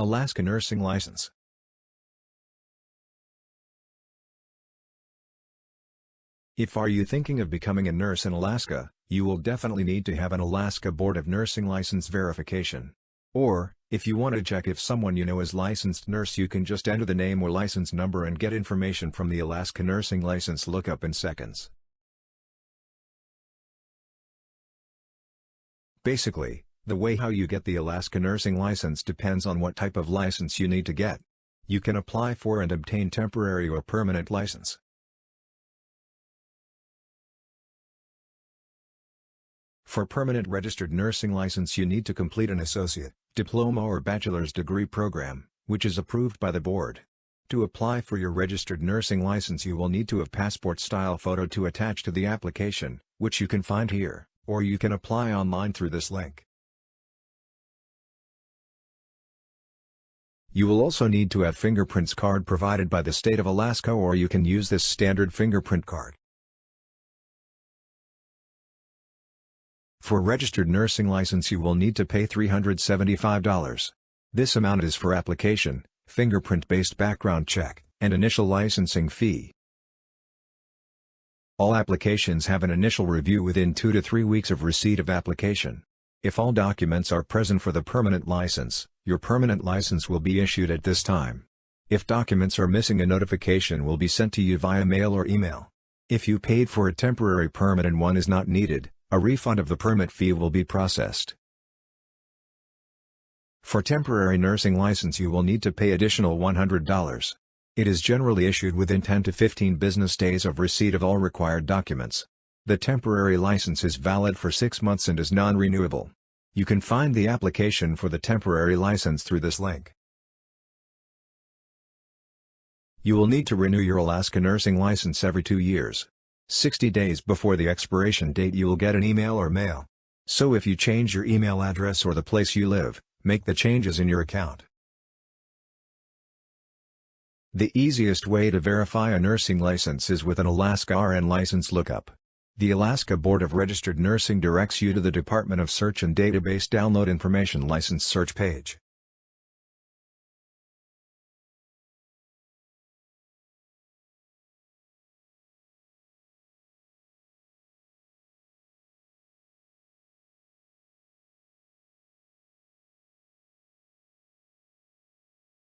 Alaska Nursing License If are you thinking of becoming a nurse in Alaska, you will definitely need to have an Alaska Board of Nursing license verification. Or, if you want to check if someone you know is licensed nurse you can just enter the name or license number and get information from the Alaska Nursing License lookup in seconds. Basically, the way how you get the Alaska Nursing License depends on what type of license you need to get. You can apply for and obtain temporary or permanent license. For permanent registered nursing license you need to complete an associate, diploma or bachelor's degree program, which is approved by the board. To apply for your registered nursing license you will need to have passport-style photo to attach to the application, which you can find here, or you can apply online through this link. You will also need to have fingerprints card provided by the state of Alaska or you can use this standard fingerprint card. For registered nursing license you will need to pay $375. This amount is for application, fingerprint-based background check, and initial licensing fee. All applications have an initial review within 2 to 3 weeks of receipt of application. If all documents are present for the permanent license, your permanent license will be issued at this time. If documents are missing a notification will be sent to you via mail or email. If you paid for a temporary permit and one is not needed, a refund of the permit fee will be processed. For temporary nursing license you will need to pay additional $100. It is generally issued within 10 to 15 business days of receipt of all required documents. The temporary license is valid for 6 months and is non-renewable. You can find the application for the temporary license through this link. You will need to renew your Alaska nursing license every two years. 60 days before the expiration date you will get an email or mail. So if you change your email address or the place you live, make the changes in your account. The easiest way to verify a nursing license is with an Alaska RN license lookup. The Alaska Board of Registered Nursing directs you to the Department of Search and Database Download Information License search page.